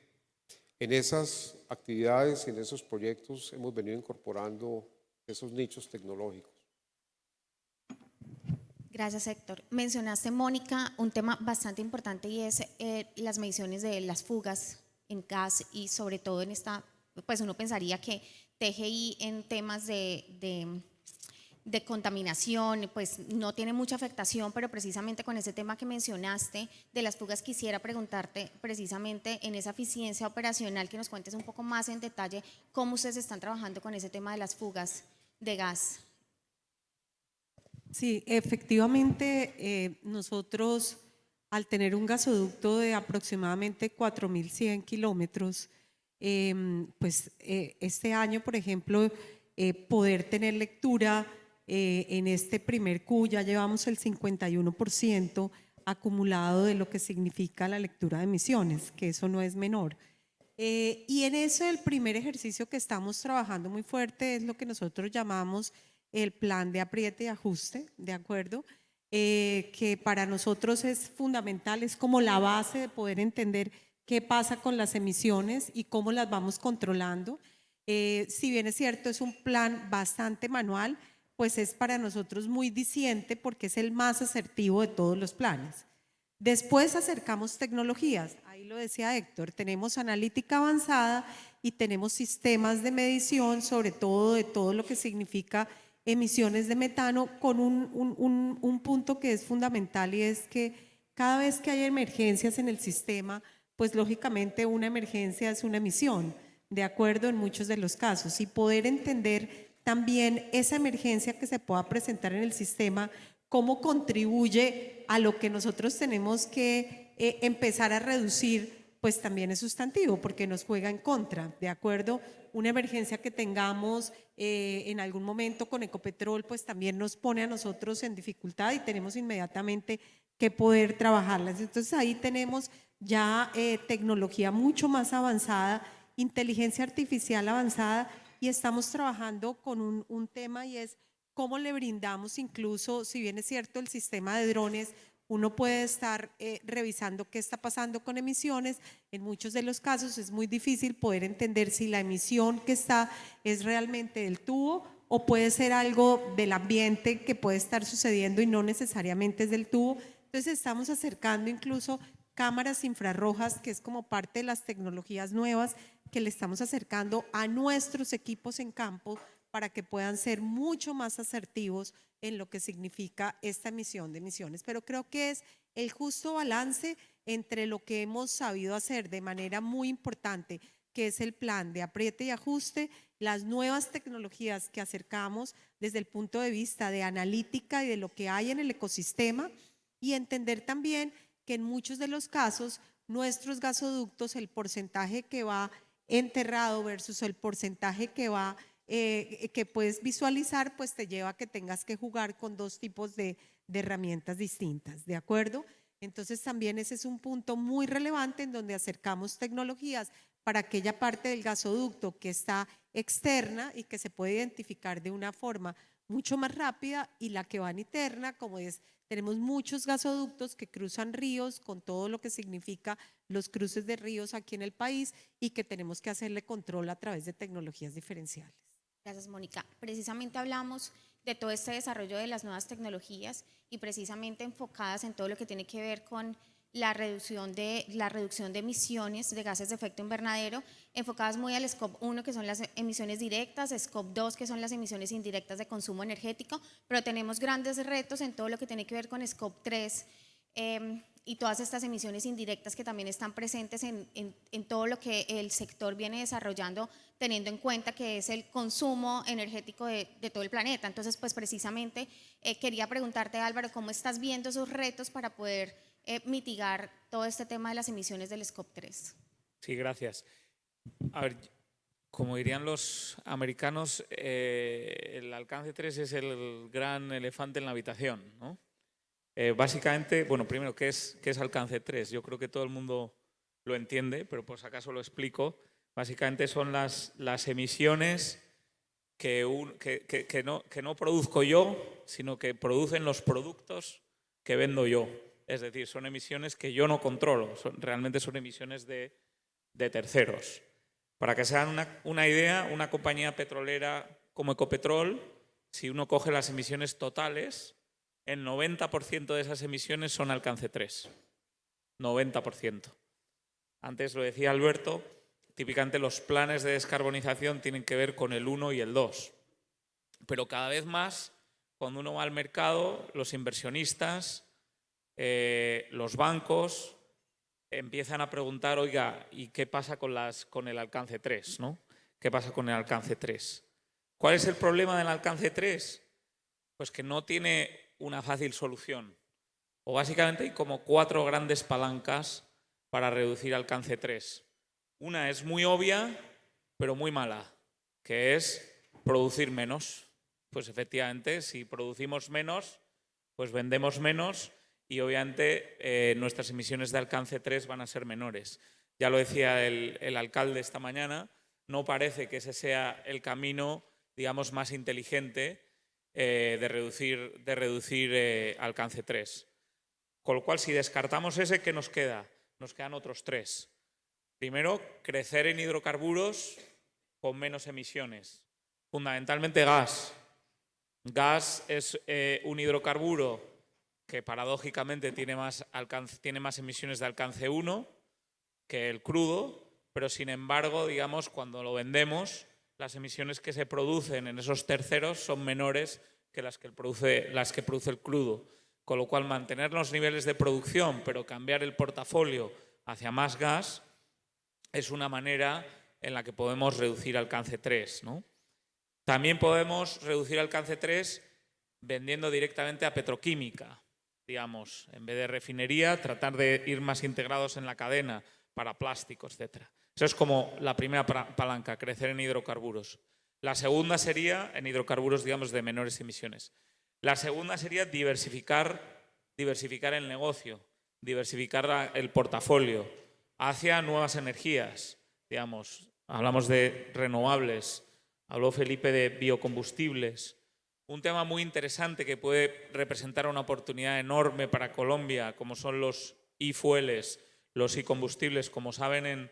En esas actividades y en esos proyectos hemos venido incorporando esos nichos tecnológicos. Gracias, Héctor. Mencionaste, Mónica, un tema bastante importante y es eh, las mediciones de las fugas en gas y sobre todo en esta, pues uno pensaría que TGI en temas de, de contaminación, pues no tiene mucha afectación, pero precisamente con ese tema que mencionaste de las fugas, quisiera preguntarte precisamente en esa eficiencia operacional que nos cuentes un poco más en detalle cómo ustedes están trabajando con ese tema de las fugas de gas. Sí, efectivamente, eh, nosotros al tener un gasoducto de aproximadamente 4.100 kilómetros, em, pues eh, este año, por ejemplo, eh, poder tener lectura eh, en este primer Q, ya llevamos el 51% acumulado de lo que significa la lectura de emisiones, que eso no es menor. Eh, y en eso el primer ejercicio que estamos trabajando muy fuerte es lo que nosotros llamamos el plan de apriete y ajuste, ¿de acuerdo? Eh, que para nosotros es fundamental, es como la base de poder entender qué pasa con las emisiones y cómo las vamos controlando. Eh, si bien es cierto, es un plan bastante manual, pues es para nosotros muy diciente porque es el más asertivo de todos los planes. Después acercamos tecnologías, ahí lo decía Héctor, tenemos analítica avanzada y tenemos sistemas de medición, sobre todo de todo lo que significa emisiones de metano, con un, un- un- un punto que es fundamental y es que cada vez que hay emergencias en el sistema, pues lógicamente una emergencia es una emisión, de acuerdo en muchos de los casos, y poder entender también esa emergencia que se pueda presentar en el sistema, cómo contribuye a lo que nosotros tenemos que eh, empezar a reducir, pues también es sustantivo, porque nos juega en contra, ¿de acuerdo? Una emergencia que tengamos eh, en algún momento con Ecopetrol, pues también nos pone a nosotros en dificultad y tenemos inmediatamente que poder trabajarlas. Entonces ahí tenemos ya eh, tecnología mucho más avanzada, inteligencia artificial avanzada y estamos trabajando con un, un tema y es cómo le brindamos incluso, si bien es cierto, el sistema de drones, uno puede estar eh, revisando qué está pasando con emisiones. En muchos de los casos es muy difícil poder entender si la emisión que está es realmente del tubo o puede ser algo del ambiente que puede estar sucediendo y no necesariamente es del tubo. Entonces estamos acercando incluso cámaras infrarrojas, que es como parte de las tecnologías nuevas que le estamos acercando a nuestros equipos en campo para que puedan ser mucho más asertivos en lo que significa esta emisión de emisiones. Pero creo que es el justo balance entre lo que hemos sabido hacer de manera muy importante, que es el plan de apriete y ajuste, las nuevas tecnologías que acercamos desde el punto de vista de analítica y de lo que hay en el ecosistema y entender también que en muchos de los casos nuestros gasoductos, el porcentaje que va enterrado versus el porcentaje que va eh, que puedes visualizar, pues te lleva a que tengas que jugar con dos tipos de, de herramientas distintas, ¿de acuerdo? Entonces también ese es un punto muy relevante en donde acercamos tecnologías para aquella parte del gasoducto que está externa y que se puede identificar de una forma mucho más rápida y la que va interna, como es, tenemos muchos gasoductos que cruzan ríos con todo lo que significa los cruces de ríos aquí en el país y que tenemos que hacerle control a través de tecnologías diferenciales. Gracias, Mónica. Precisamente hablamos de todo este desarrollo de las nuevas tecnologías y precisamente enfocadas en todo lo que tiene que ver con la reducción de, la reducción de emisiones de gases de efecto invernadero, enfocadas muy al SCOP 1, que son las emisiones directas, SCOP 2, que son las emisiones indirectas de consumo energético, pero tenemos grandes retos en todo lo que tiene que ver con SCOP 3 eh, y todas estas emisiones indirectas que también están presentes en, en, en todo lo que el sector viene desarrollando, teniendo en cuenta que es el consumo energético de, de todo el planeta. Entonces, pues precisamente eh, quería preguntarte, Álvaro, ¿cómo estás viendo esos retos para poder eh, mitigar todo este tema de las emisiones del SCOP 3? Sí, gracias. A ver, como dirían los americanos, eh, el alcance 3 es el gran elefante en la habitación, ¿no? Eh, básicamente, bueno, primero, ¿qué es, ¿qué es alcance 3? Yo creo que todo el mundo lo entiende, pero por si acaso lo explico. Básicamente son las, las emisiones que, un- que- que- que no, no produzco yo, sino que producen los productos que vendo yo. Es decir, son emisiones que yo no controlo, realmente son emisiones de, de terceros. Para que se hagan una, una idea, una compañía petrolera como Ecopetrol, si uno coge las emisiones totales, el 90% de esas emisiones son alcance 3. 90%. Antes lo decía Alberto, típicamente los planes de descarbonización tienen que ver con el 1 y el 2. Pero cada vez más cuando uno va al mercado, los inversionistas, eh, los bancos empiezan a preguntar, oiga, ¿y qué pasa con, las, con el alcance 3? ¿no? ¿Qué pasa con el alcance 3? ¿Cuál es el problema del alcance 3? Pues que no tiene una fácil solución. O básicamente hay como cuatro grandes palancas para reducir alcance 3. Una es muy obvia, pero muy mala, que es producir menos. Pues efectivamente, si producimos menos, pues vendemos menos y obviamente eh, nuestras emisiones de alcance 3 van a ser menores. Ya lo decía el, alcalde esta mañana, no parece que ese sea el camino, digamos, más inteligente eh, de reducir, de reducir eh, alcance 3. Con lo cual, si descartamos ese, ¿qué nos queda? Nos quedan otros tres. Primero, crecer en hidrocarburos con menos emisiones. Fundamentalmente gas. Gas es un hidrocarburo que paradójicamente tiene más, emisiones de alcance 1 que el crudo, pero sin embargo, digamos, cuando lo vendemos, las emisiones que se producen en esos terceros son menores que las que produce, las que produce el crudo. Con lo cual, mantener los niveles de producción, pero cambiar el portafolio hacia más gas, es una manera en la que podemos reducir alcance 3. ¿no? También podemos reducir alcance 3 vendiendo directamente a petroquímica digamos, en vez de refinería, tratar de ir más integrados en la cadena para plástico, etc. Eso es como la primera palanca, crecer en hidrocarburos. La segunda sería en hidrocarburos, digamos, de menores emisiones. La segunda sería diversificar, diversificar el negocio, diversificar el portafolio hacia nuevas energías. Digamos, hablamos de renovables, habló Felipe de biocombustibles, un tema muy interesante que puede representar una oportunidad enorme para Colombia, como son los e-fueles, los e-combustibles. Como saben, en,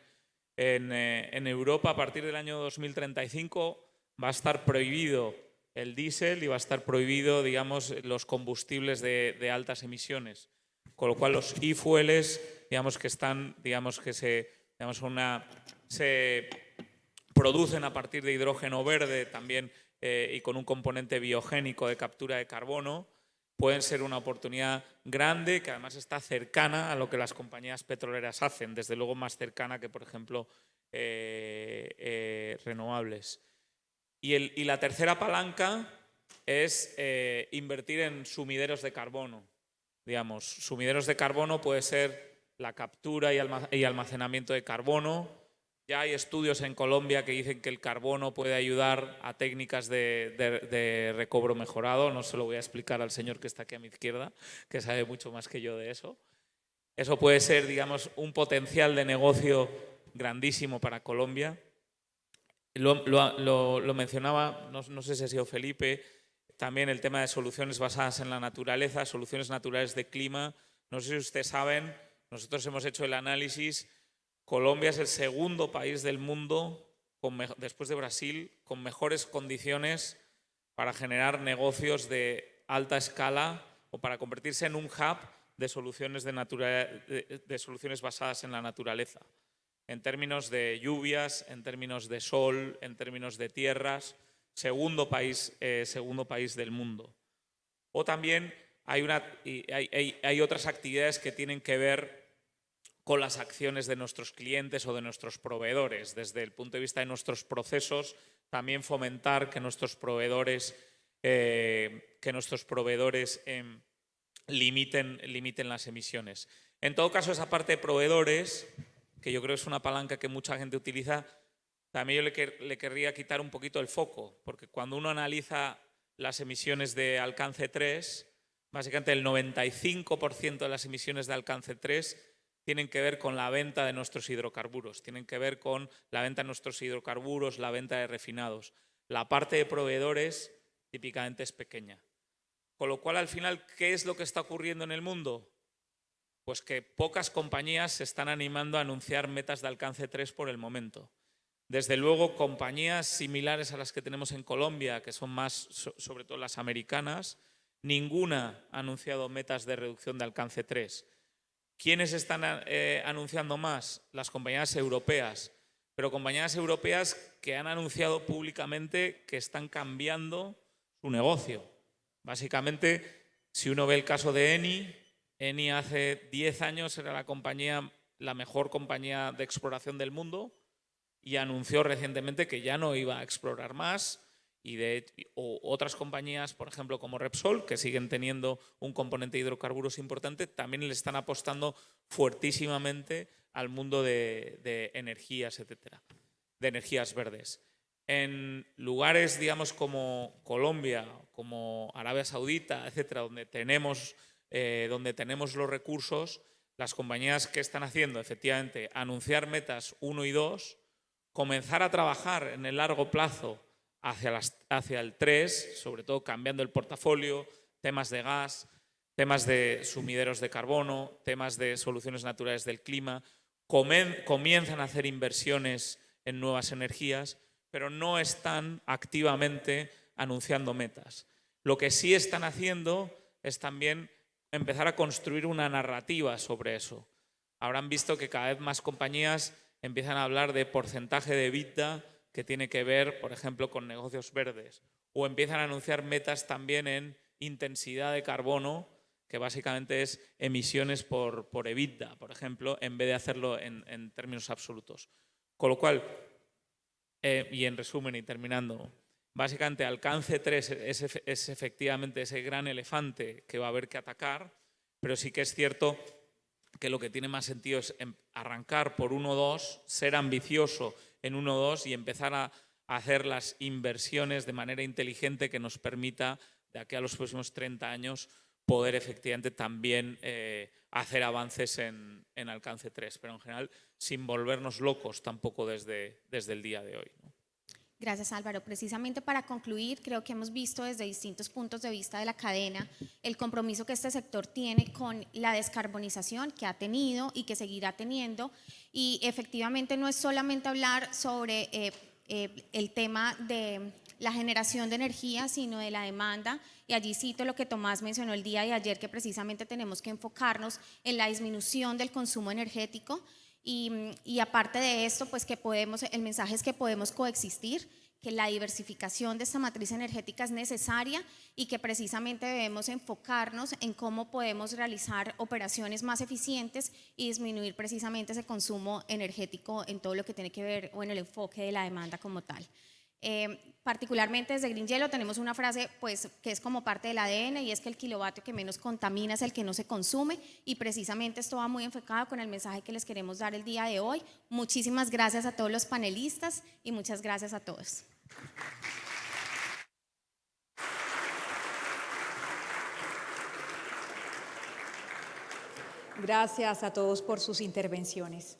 eh, en, Europa a partir del año 2035 va a estar prohibido el diésel y va a estar prohibido, digamos, los combustibles de, altas emisiones. Con lo cual los e-fueles, digamos que están, digamos que se, digamos una, se producen a partir de hidrógeno verde, también eh, y con un componente biogénico de captura de carbono, pueden ser una oportunidad grande que además está cercana a lo que las compañías petroleras hacen, desde luego más cercana que, por ejemplo, eh, eh, renovables. Y, y, la tercera palanca es invertir en sumideros de carbono. Digamos, sumideros de carbono puede ser la captura y almacenamiento de carbono, ya hay estudios en Colombia que dicen que el carbono puede ayudar a técnicas de, recobro mejorado. No se lo voy a explicar al señor que está aquí a mi izquierda, que sabe mucho más que yo de eso. Eso puede ser, digamos, un potencial de negocio grandísimo para Colombia. Lo, mencionaba, no, no sé si ha sido Felipe, también el tema de soluciones basadas en la naturaleza, soluciones naturales de clima. No sé si ustedes saben, nosotros hemos hecho el análisis Colombia es el segundo país del mundo, después de Brasil, con mejores condiciones para generar negocios de alta escala o para convertirse en un hub de soluciones, de, soluciones basadas en la naturaleza, en términos de lluvias, en términos de sol, en términos de tierras, segundo país, eh, segundo país del mundo. O también hay, una, hay otras actividades que tienen que ver con las acciones de nuestros clientes o de nuestros proveedores. Desde el punto de vista de nuestros procesos, también fomentar que nuestros proveedores, eh, que nuestros proveedores em, limiten, limiten las emisiones. En todo caso, esa parte de proveedores, que yo creo es una palanca que mucha gente utiliza, también yo le, le querría quitar un poquito el foco, porque cuando uno analiza las emisiones de alcance 3, básicamente el 95% de las emisiones de alcance 3 tienen que ver con la venta de nuestros hidrocarburos, tienen que ver con la venta de nuestros hidrocarburos, la venta de refinados. La parte de proveedores típicamente es pequeña. Con lo cual, al final, ¿qué es lo que está ocurriendo en el mundo? Pues que pocas compañías se están animando a anunciar metas de alcance 3 por el momento. Desde luego, compañías similares a las que tenemos en Colombia, que son más, sobre todo las americanas, ninguna ha anunciado metas de reducción de alcance 3. ¿Quiénes están eh, anunciando más? Las compañías europeas, pero compañías europeas que han anunciado públicamente que están cambiando su negocio. Básicamente, si uno ve el caso de Eni, Eni hace 10 años era la compañía, la mejor compañía de exploración del mundo y anunció recientemente que ya no iba a explorar más y de o otras compañías, por ejemplo, como Repsol, que siguen teniendo un componente de hidrocarburos importante, también le están apostando fuertísimamente al mundo de, de energías, etcétera, de energías verdes. En lugares, digamos, como Colombia, como Arabia Saudita, etcétera, donde tenemos, eh, donde tenemos los recursos, las compañías que están haciendo, efectivamente, anunciar metas 1 y 2, comenzar a trabajar en el largo plazo hacia, el 3, sobre todo cambiando el portafolio, temas de gas, temas de sumideros de carbono, temas de soluciones naturales del clima, comienzan a hacer inversiones en nuevas energías, pero no están activamente anunciando metas. Lo que sí están haciendo es también empezar a construir una narrativa sobre eso. Habrán visto que cada vez más compañías empiezan a hablar de porcentaje de EBITDA que tiene que ver, por ejemplo, con negocios verdes, o empiezan a anunciar metas también en intensidad de carbono, que básicamente es emisiones por, por EBITDA, por ejemplo, en vez de hacerlo en, en términos absolutos. Con lo cual, eh, y en resumen y terminando, básicamente alcance 3 es, es efectivamente ese gran elefante que va a haber que atacar, pero sí que es cierto que lo que tiene más sentido es em- arrancar por 1-2, ser ambicioso en 1-2 y empezar a hacer las inversiones de manera inteligente que nos permita, de aquí a los próximos 30 años, poder efectivamente también eh, hacer avances en, en alcance 3, pero en general sin volvernos locos tampoco desde, desde el día de hoy. Gracias Álvaro. Precisamente para concluir, creo que hemos visto desde distintos puntos de vista de la cadena el compromiso que este sector tiene con la descarbonización que ha tenido y que seguirá teniendo. Y efectivamente no es solamente hablar sobre eh, eh, el tema de la generación de energía, sino de la demanda. Y allí cito lo que Tomás mencionó el día de ayer, que precisamente tenemos que enfocarnos en la disminución del consumo energético. Y, aparte de esto, pues que podemos, el mensaje es que podemos coexistir, que la diversificación de esta matriz energética es necesaria y que precisamente debemos enfocarnos en cómo podemos realizar operaciones más eficientes y disminuir precisamente ese consumo energético en todo lo que tiene que ver o en el enfoque de la demanda como tal. Eh, particularmente desde Green Yellow tenemos una frase pues, que es como parte del ADN y es que el kilovatio que menos contamina es el que no se consume y precisamente esto va muy enfocado con el mensaje que les queremos dar el día de hoy. Muchísimas gracias a todos los panelistas y muchas gracias a todos. Gracias a todos por sus intervenciones.